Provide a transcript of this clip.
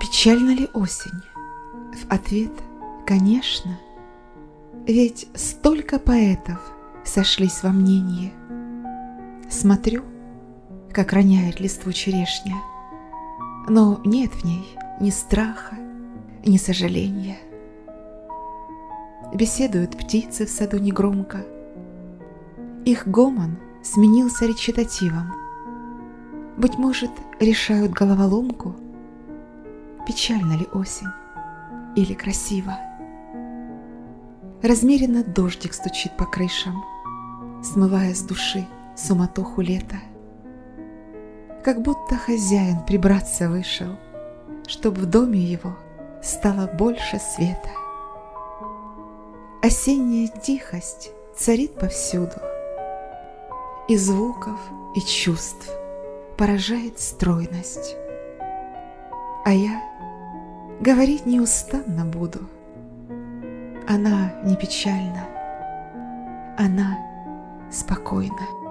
Печальна ли осень? В ответ – конечно. Ведь столько поэтов сошлись во мнении. Смотрю, как роняет листву черешня, но нет в ней ни страха, ни сожаления. Беседуют птицы в саду негромко. Их гомон сменился речитативом. Быть может, решают головоломку, печальна ли осень или красиво. Размеренно дождик стучит по крышам, смывая с души суматоху лета. Как будто хозяин прибраться вышел, чтоб в доме его стало больше света. Осенняя тихость царит повсюду, и звуков, и чувств поражает стройность. А я говорить неустанно буду. Она не печальна, она спокойна.